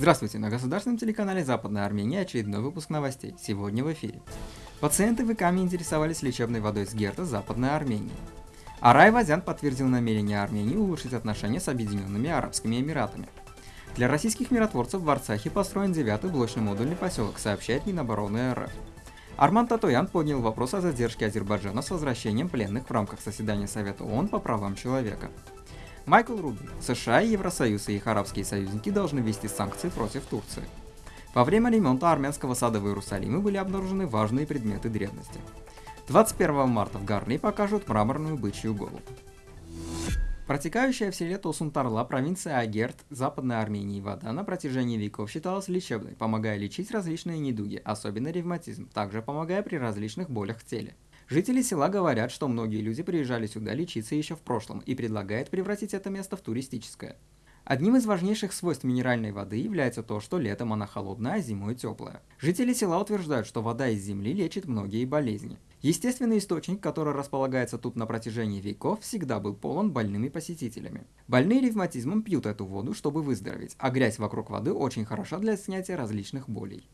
Здравствуйте, на государственном телеканале Западная Армения очередной выпуск новостей. Сегодня в эфире. Пациенты в ИКАМе интересовались лечебной водой с Герта Западной Армении. Арай Вазян подтвердил намерение Армении улучшить отношения с Объединенными Арабскими Эмиратами. Для российских миротворцев в Арцахе построен девятый блочный модульный поселок, сообщает Минобороны РФ. Арман Татоян поднял вопрос о задержке Азербайджана с возвращением пленных в рамках заседания Совета ООН по правам человека. Майкл Рубин. США Евросоюз и их арабские союзники должны ввести санкции против Турции. Во время ремонта армянского сада в Иерусалиме были обнаружены важные предметы древности. 21 марта в Гарни покажут мраморную бычью голову. Протекающая в селе Тосунтарла провинция Агерт, Западной Армении вода на протяжении веков считалась лечебной, помогая лечить различные недуги, особенно ревматизм, также помогая при различных болях в теле. Жители села говорят, что многие люди приезжали сюда лечиться еще в прошлом и предлагают превратить это место в туристическое. Одним из важнейших свойств минеральной воды является то, что летом она холодная, а зимой теплая. Жители села утверждают, что вода из земли лечит многие болезни. Естественный источник, который располагается тут на протяжении веков, всегда был полон больными посетителями. Больные ревматизмом пьют эту воду, чтобы выздороветь, а грязь вокруг воды очень хороша для снятия различных болей.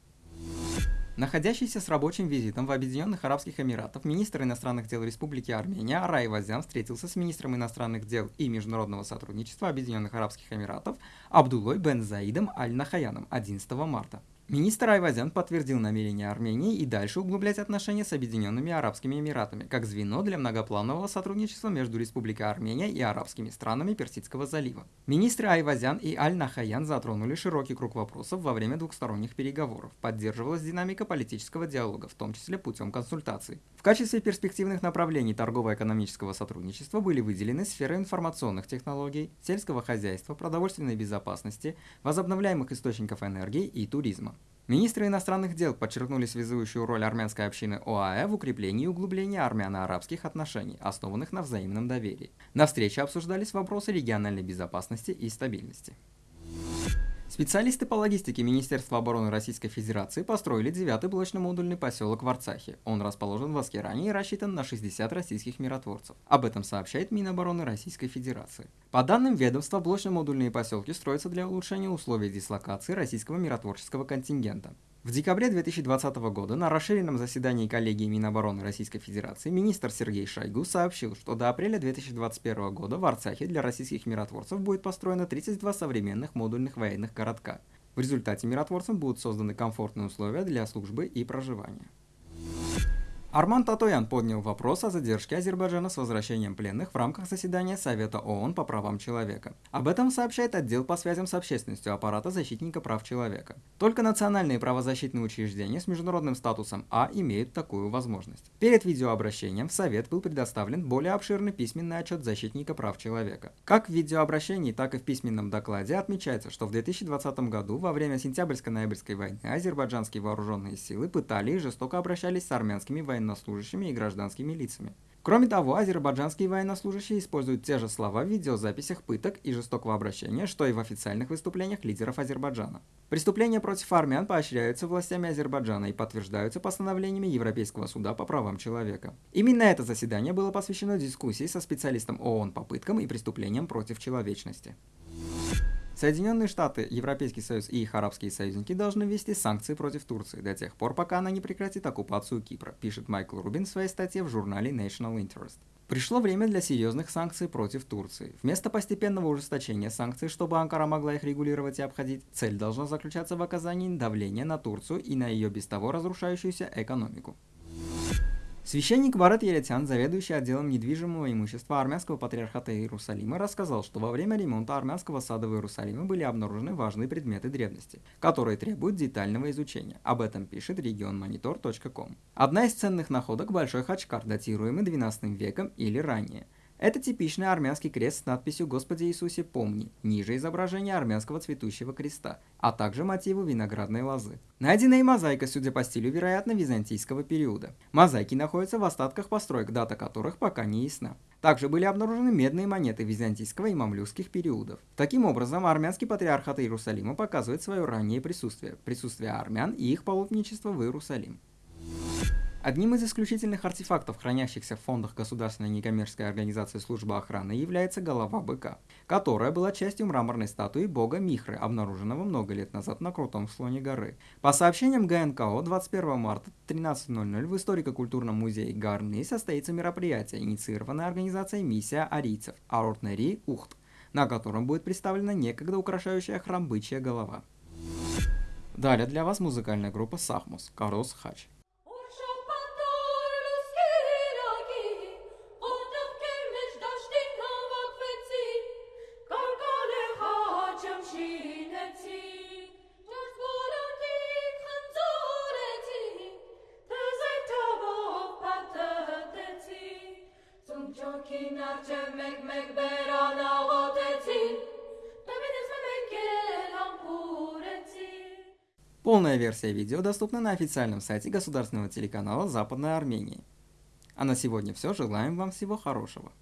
Находящийся с рабочим визитом в Объединенных Арабских Эмиратах министр иностранных дел Республики Армения Арай Вазян встретился с министром иностранных дел и международного сотрудничества Объединенных Арабских Эмиратов Абдулой Бен Заидом Аль-Нахаяном 11 марта. Министр Айвазян подтвердил намерение Армении и дальше углублять отношения с Объединенными Арабскими Эмиратами, как звено для многопланового сотрудничества между Республикой Армения и арабскими странами Персидского залива. Министры Айвазян и Аль-Нахаян затронули широкий круг вопросов во время двухсторонних переговоров. Поддерживалась динамика политического диалога, в том числе путем консультаций. В качестве перспективных направлений торгово-экономического сотрудничества были выделены сферы информационных технологий, сельского хозяйства, продовольственной безопасности, возобновляемых источников энергии и туризма. Министры иностранных дел подчеркнули связующую роль армянской общины ОАЭ в укреплении и углублении армяно-арабских отношений, основанных на взаимном доверии. На встрече обсуждались вопросы региональной безопасности и стабильности. Специалисты по логистике Министерства обороны Российской Федерации построили девятый блочно-модульный поселок в Арцахе. Он расположен в Аскеране и рассчитан на 60 российских миротворцев. Об этом сообщает Минобороны Российской Федерации. По данным ведомства, блочно-модульные поселки строятся для улучшения условий дислокации российского миротворческого контингента. В декабре 2020 года на расширенном заседании коллегии Минобороны Российской Федерации министр Сергей Шойгу сообщил, что до апреля 2021 года в Арцахе для российских миротворцев будет построено 32 современных модульных военных городка. В результате миротворцам будут созданы комфортные условия для службы и проживания. Арман Татоян поднял вопрос о задержке Азербайджана с возвращением пленных в рамках заседания Совета ООН по правам человека. Об этом сообщает отдел по связям с общественностью аппарата защитника прав человека. Только национальные правозащитные учреждения с международным статусом А имеют такую возможность. Перед видеообращением в Совет был предоставлен более обширный письменный отчет защитника прав человека. Как в видеообращении, так и в письменном докладе отмечается, что в 2020 году во время сентябрьско-ноябрьской войны азербайджанские вооруженные силы пытали и жестоко обращались с армянскими военными военнослужащими и гражданскими лицами. Кроме того, азербайджанские военнослужащие используют те же слова в видеозаписях пыток и жестокого обращения, что и в официальных выступлениях лидеров Азербайджана. Преступления против армян поощряются властями Азербайджана и подтверждаются постановлениями Европейского суда по правам человека. Именно это заседание было посвящено дискуссии со специалистом ООН по пыткам и преступлениям против человечности. Соединенные Штаты, Европейский Союз и их арабские союзники должны ввести санкции против Турции до тех пор, пока она не прекратит оккупацию Кипра, пишет Майкл Рубин в своей статье в журнале National Interest. Пришло время для серьезных санкций против Турции. Вместо постепенного ужесточения санкций, чтобы Анкара могла их регулировать и обходить, цель должна заключаться в оказании давления на Турцию и на ее без того разрушающуюся экономику. Священник Барат Елетян, заведующий отделом недвижимого имущества армянского патриархата Иерусалима, рассказал, что во время ремонта армянского сада в Иерусалиме были обнаружены важные предметы древности, которые требуют детального изучения. Об этом пишет регионмонитор.ком. Одна из ценных находок – большой хачкар, датируемый 12 веком или ранее – это типичный армянский крест с надписью «Господи Иисусе, помни», ниже изображение армянского цветущего креста, а также мотивы виноградной лозы. Найденная мозаика, судя по стилю, вероятно, византийского периода. Мозаики находятся в остатках построек, дата которых пока не ясна. Также были обнаружены медные монеты византийского и мамлюкских периодов. Таким образом, армянский патриархат Иерусалима показывает свое раннее присутствие, присутствие армян и их паломничество в Иерусалим. Одним из исключительных артефактов, хранящихся в фондах Государственной некоммерческой организации службы охраны, является голова быка, которая была частью мраморной статуи бога Михры, обнаруженного много лет назад на крутом склоне горы. По сообщениям ГНКО, 21 марта 13.00 в историко-культурном музее Гарны состоится мероприятие, инициированное организацией «Миссия арийцев» Аортнери Ухт, на котором будет представлена некогда украшающая храм бычья голова. Далее для вас музыкальная группа Сахмус, Карос Хач. Полная версия видео доступна на официальном сайте государственного телеканала Западной Армении. А на сегодня все. Желаем вам всего хорошего.